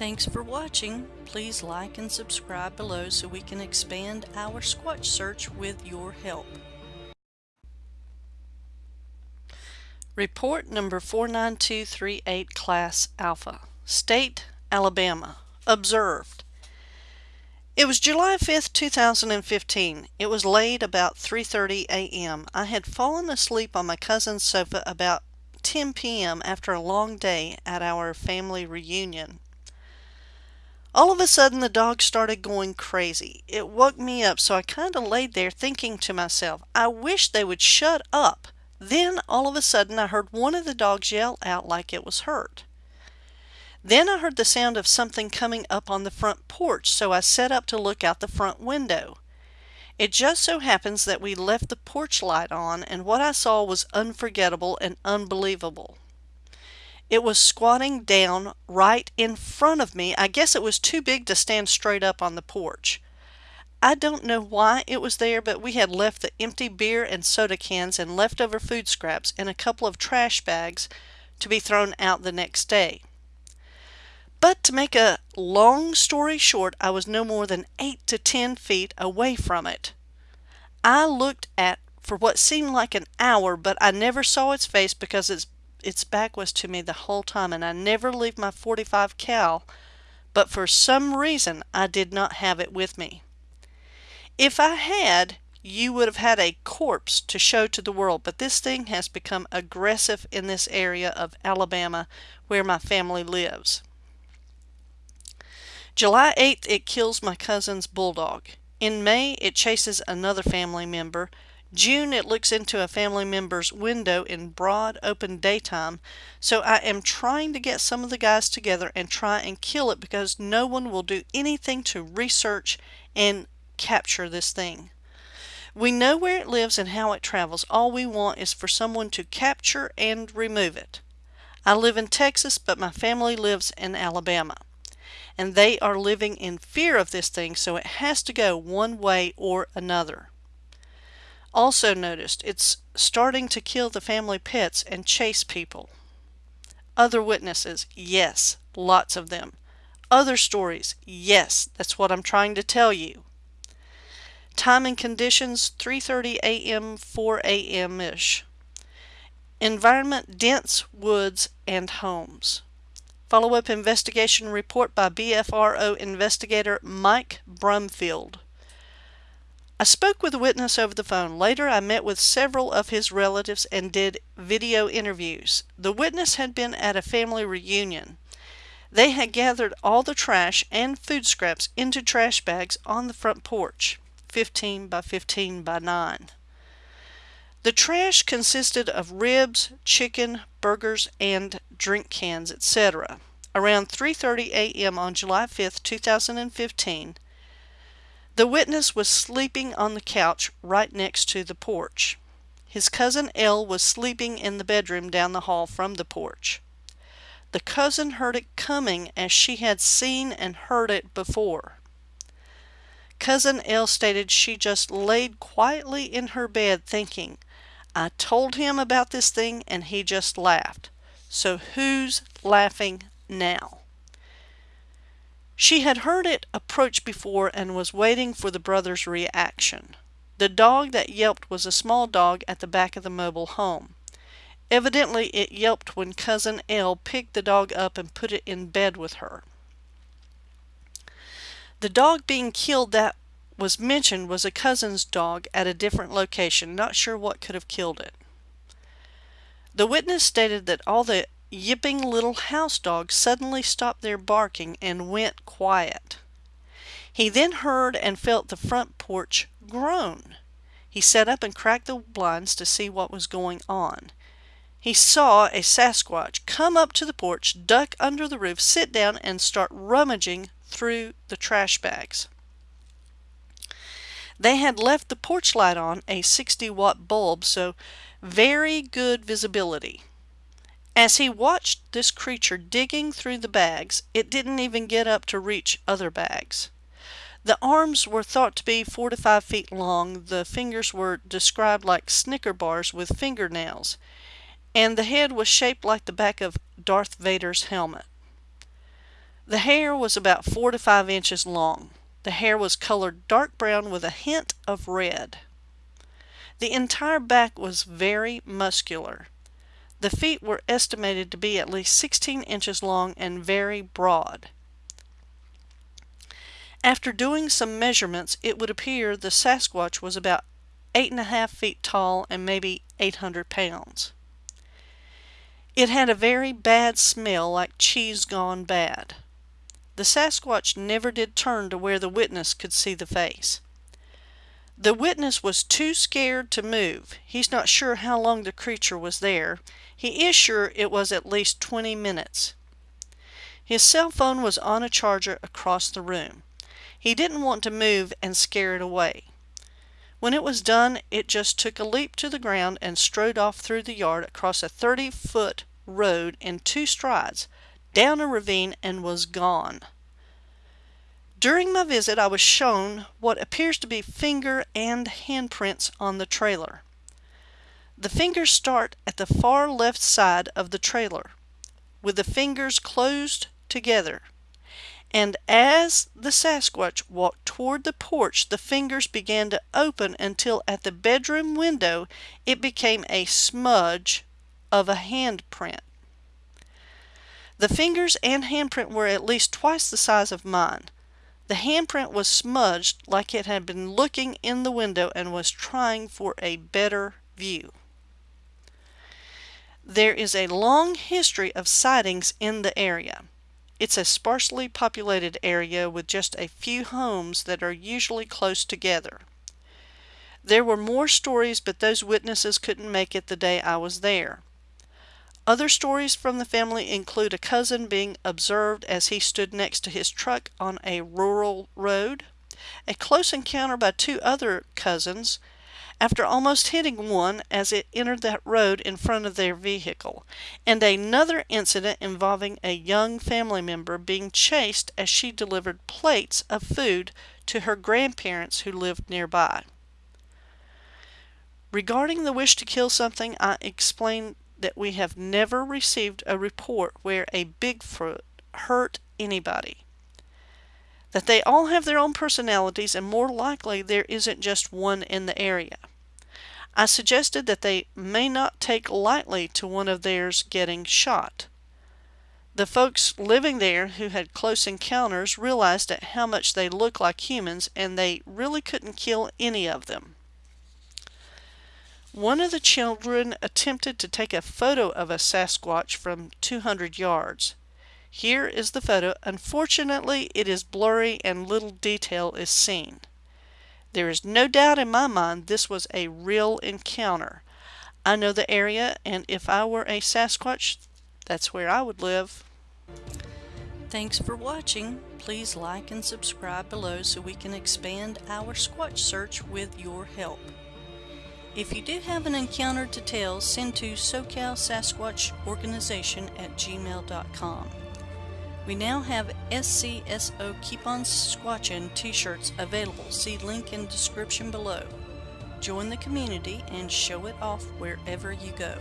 Thanks for watching. Please like and subscribe below so we can expand our Squatch search with your help. Report number 49238 Class Alpha. State, Alabama. Observed. It was July 5th, 2015. It was late about 3.30 a.m. I had fallen asleep on my cousin's sofa about 10 p.m. after a long day at our family reunion. All of a sudden the dog started going crazy. It woke me up so I kind of laid there thinking to myself, I wish they would shut up. Then all of a sudden I heard one of the dogs yell out like it was hurt. Then I heard the sound of something coming up on the front porch so I set up to look out the front window. It just so happens that we left the porch light on and what I saw was unforgettable and unbelievable. It was squatting down right in front of me. I guess it was too big to stand straight up on the porch. I don't know why it was there, but we had left the empty beer and soda cans and leftover food scraps in a couple of trash bags to be thrown out the next day. But to make a long story short, I was no more than 8 to 10 feet away from it. I looked at for what seemed like an hour, but I never saw its face because its its back was to me the whole time and I never leave my 45 cal, but for some reason I did not have it with me. If I had, you would have had a corpse to show to the world, but this thing has become aggressive in this area of Alabama where my family lives. July 8th, it kills my cousin's bulldog. In May, it chases another family member. June, it looks into a family member's window in broad open daytime. So I am trying to get some of the guys together and try and kill it because no one will do anything to research and capture this thing. We know where it lives and how it travels. All we want is for someone to capture and remove it. I live in Texas, but my family lives in Alabama. And they are living in fear of this thing, so it has to go one way or another. Also noticed it's starting to kill the family pets and chase people. Other witnesses, yes, lots of them. Other stories, yes, that's what I'm trying to tell you. Time and conditions 3:30 a.m. 4 a.m. ish. Environment dense woods and homes. Follow-up investigation report by BFRO investigator Mike Brumfield. I spoke with a witness over the phone. Later, I met with several of his relatives and did video interviews. The witness had been at a family reunion. They had gathered all the trash and food scraps into trash bags on the front porch, 15 by 15 by 9. The trash consisted of ribs, chicken, burgers, and drink cans, etc. Around 3:30 a.m. on July 5, 2015, the witness was sleeping on the couch right next to the porch. His cousin L was sleeping in the bedroom down the hall from the porch. The cousin heard it coming as she had seen and heard it before. Cousin L stated she just laid quietly in her bed thinking, I told him about this thing and he just laughed. So who's laughing now? She had heard it approach before and was waiting for the brother's reaction. The dog that yelped was a small dog at the back of the mobile home. Evidently it yelped when Cousin L picked the dog up and put it in bed with her. The dog being killed that was mentioned was a cousin's dog at a different location, not sure what could have killed it. The witness stated that all the yipping little house dog suddenly stopped their barking and went quiet. He then heard and felt the front porch groan. He sat up and cracked the blinds to see what was going on. He saw a Sasquatch come up to the porch, duck under the roof, sit down, and start rummaging through the trash bags. They had left the porch light on, a 60 watt bulb, so very good visibility. As he watched this creature digging through the bags, it didn't even get up to reach other bags. The arms were thought to be four to five feet long, the fingers were described like Snicker bars with fingernails, and the head was shaped like the back of Darth Vader's helmet. The hair was about four to five inches long. The hair was colored dark brown with a hint of red. The entire back was very muscular. The feet were estimated to be at least 16 inches long and very broad. After doing some measurements, it would appear the Sasquatch was about eight and a half feet tall and maybe 800 pounds. It had a very bad smell like cheese gone bad. The Sasquatch never did turn to where the witness could see the face. The witness was too scared to move. He's not sure how long the creature was there. He is sure it was at least 20 minutes. His cell phone was on a charger across the room. He didn't want to move and scare it away. When it was done, it just took a leap to the ground and strode off through the yard across a 30 foot road in two strides, down a ravine, and was gone. During my visit, I was shown what appears to be finger and handprints on the trailer. The fingers start at the far left side of the trailer, with the fingers closed together. And as the Sasquatch walked toward the porch, the fingers began to open until at the bedroom window it became a smudge of a handprint. The fingers and handprint were at least twice the size of mine. The handprint was smudged like it had been looking in the window and was trying for a better view. There is a long history of sightings in the area. It's a sparsely populated area with just a few homes that are usually close together. There were more stories, but those witnesses couldn't make it the day I was there. Other stories from the family include a cousin being observed as he stood next to his truck on a rural road, a close encounter by two other cousins, after almost hitting one as it entered that road in front of their vehicle, and another incident involving a young family member being chased as she delivered plates of food to her grandparents who lived nearby. Regarding the wish to kill something, I explained that we have never received a report where a Bigfoot hurt anybody. That they all have their own personalities and more likely there isn't just one in the area. I suggested that they may not take lightly to one of theirs getting shot. The folks living there who had close encounters realized at how much they look like humans and they really couldn't kill any of them. One of the children attempted to take a photo of a Sasquatch from 200 yards. Here is the photo. Unfortunately, it is blurry and little detail is seen. There is no doubt in my mind this was a real encounter. I know the area, and if I were a Sasquatch, that's where I would live. Thanks for watching. Please like and subscribe below so we can expand our Squatch search with your help. If you do have an encounter to tell, send to SoCal Sasquatch Organization at gmail.com. We now have SCSO Keep On Squatchin t-shirts available. See link in description below. Join the community and show it off wherever you go.